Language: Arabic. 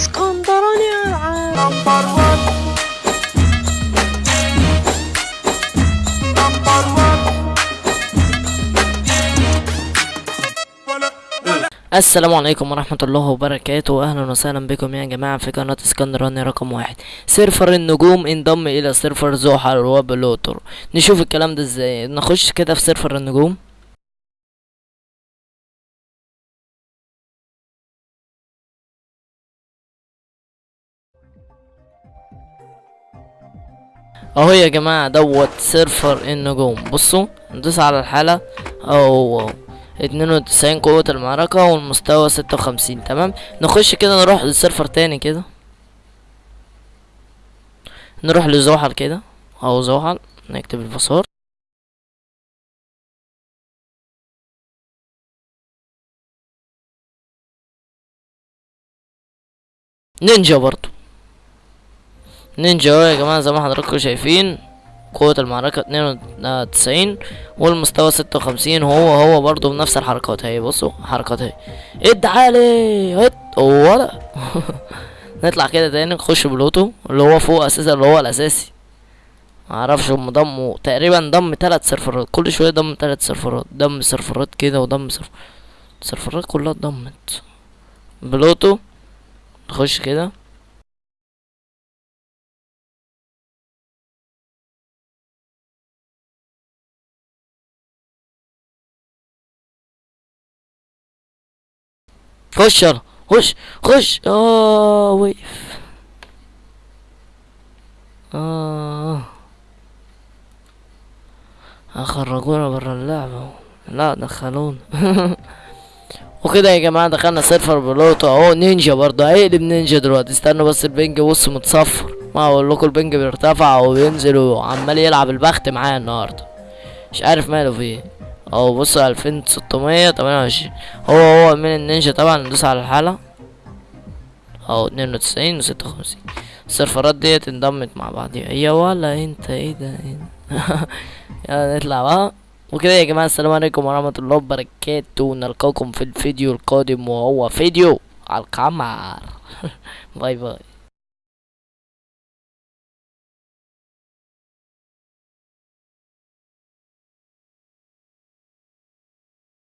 اسكندراني العاب السلام عليكم ورحمة الله وبركاته. أهلا وسهلا بكم يا جماعة في قناة اسكندراني رقم واحد. server النجوم انضم إلى server زحل وبلوتو. نشوف الكلام ده إزاي؟ نخش كده في server النجوم. اهو يا جماعة دوت server النجوم بصوا ندوس على الحالة. أو اتنين وتسعين قوة المعركة والمستوى ستة وخمسين تمام؟ نخش كده نروح ل server تاني كده. نروح لزحل كده. أو زحل نكتب ال password نينجا برضو. نينجا يا جماعة زي ما حضراتكم شايفين قوة المعركة اتنين وتسعين والمستوى ستة وخمسين هو هو برضو بنفس الحركات. اهي بصوا حركات اهي. اد عالي هت ولا نطلع كده تاني نخش بلوتو اللي هو فوق أساسا اللي هو الأساسي. معرفش هم ضموا تقريبا ضم تلات سيرفرات. كل شوية ضم تلات سيرفرات. ضم سيرفرات كده وضم سيرفرات السيرفرات كلها اتضمت بلوتو نخش كده. خش يلا. خش. خش. آه وقف آه. خرجونا برا اللعبة. لا دخلونا. وكده يا جماعة دخلنا server بلوتو. أهو نينجا برضه. هيقلب نينجا دلوقتي. استنوا بس ال ping. بص متصفر. ما أقول لكم ال ping بيرتفع وبينزل وعمال يلعب البخت معايا النهارده. مش عارف ماله فيه. اهو بصوا الفين ستمية تمانية وعشرين. هو هو من النينجا طبعا ندوس على الحالة. اهو اتنين وتسعين وستة وخمسين. السيرفرات ديت انضمت مع بعضيها يا ولا انت إيه ده؟ يلا نطلع بقى. وكده يا جماعة السلام عليكم ورحمة الله وبركاته. نلقاكم في الفيديو القادم وهو فيديو على القمر. باي باي.